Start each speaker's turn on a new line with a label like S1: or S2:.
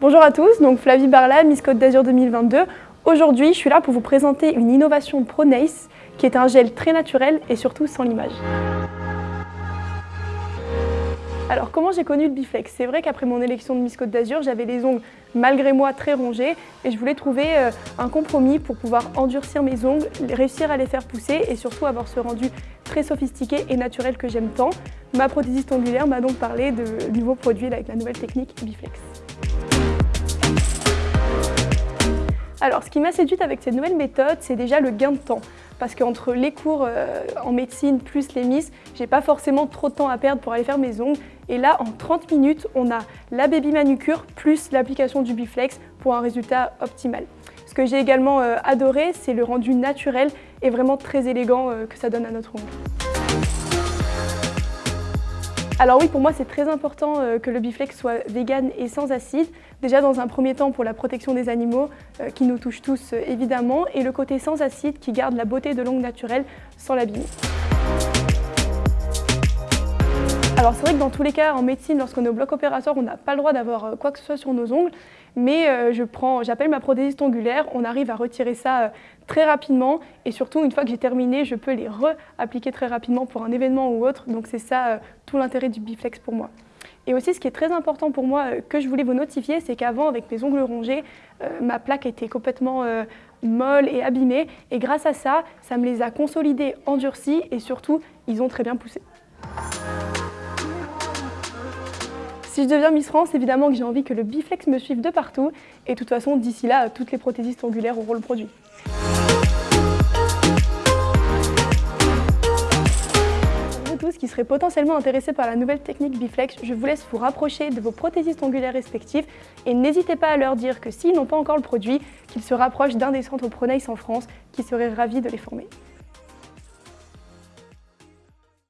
S1: Bonjour à tous, donc Flavie Barla, Miss Côte d'Azur 2022. Aujourd'hui, je suis là pour vous présenter une innovation ProNace qui est un gel très naturel et surtout sans limage. Alors comment j'ai connu le Biflex? C'est vrai qu'après mon élection de Miss Côte d'Azur, j'avais les ongles malgré moi très rongés et je voulais trouver euh, un compromis pour pouvoir endurcir mes ongles, réussir à les faire pousser et surtout avoir ce rendu très sophistiqué et naturel que j'aime tant. Ma prothésiste ongulaire m'a donc parlé de nouveaux produits avec la nouvelle technique Biflex. Alors, ce qui m'a séduite avec cette nouvelle méthode, c'est déjà le gain de temps. Parce qu'entre les cours euh, en médecine plus les Miss, j'ai pas forcément trop de temps à perdre pour aller faire mes ongles. Et là, en 30 minutes, on a la baby manucure plus l'application du Biflex pour un résultat optimal. Ce que j'ai également euh, adoré, c'est le rendu naturel et vraiment très élégant euh, que ça donne à notre ongle. Alors oui, pour moi, c'est très important euh, que le Biflex soit vegan et sans acide. Déjà, dans un premier temps, pour la protection des animaux, euh, qui nous touchent tous euh, évidemment, et le côté sans acide qui garde la beauté de l'ongle naturelle sans l'abîmer. Alors c'est vrai que dans tous les cas, en médecine, lorsqu'on est au bloc opératoire, on n'a pas le droit d'avoir euh, quoi que ce soit sur nos ongles, mais euh, j'appelle ma prothésiste ongulaire, on arrive à retirer ça euh, très rapidement et surtout une fois que j'ai terminé, je peux les re-appliquer très rapidement pour un événement ou autre, donc c'est ça tout l'intérêt du Biflex pour moi. Et aussi, ce qui est très important pour moi, que je voulais vous notifier, c'est qu'avant, avec mes ongles rongés, ma plaque était complètement molle et abîmée. Et grâce à ça, ça me les a consolidés, endurcis et surtout, ils ont très bien poussé. Si je deviens Miss France, évidemment que j'ai envie que le Biflex me suive de partout. Et de toute façon, d'ici là, toutes les prothésistes angulaires auront le produit. Pour tous qui seraient potentiellement intéressés par la nouvelle technique Biflex, je vous laisse vous rapprocher de vos prothésistes ongulaires respectifs et n'hésitez pas à leur dire que s'ils n'ont pas encore le produit, qu'ils se rapprochent d'un des centres Pronace en France qui seraient ravis de les former.